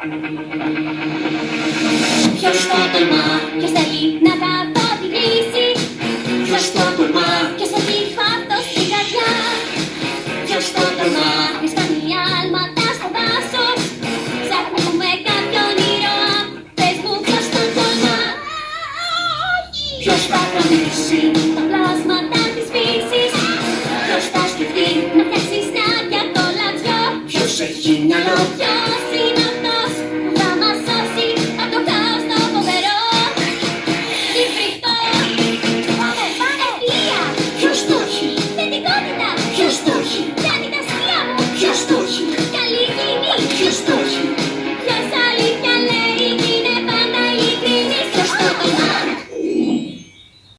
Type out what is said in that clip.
Ποιος το τολμά, ποιος θα να τα παρατηρήσει Ποιος το τολμά, ποιος θα γει στην καρδιά. Ποιος το τολμά, ποιος κάνει άλματα στο δάσος. Ψάχνουμε κάποιον ήρωα, πες μου ποιος το τολμά. Ποιος θα κρατήσει τα πλάσματα της φύσης. Ποιος θα σκεφτεί να φτιάξει στάδια κολατιό Ποιος έχει μυαλό Христос!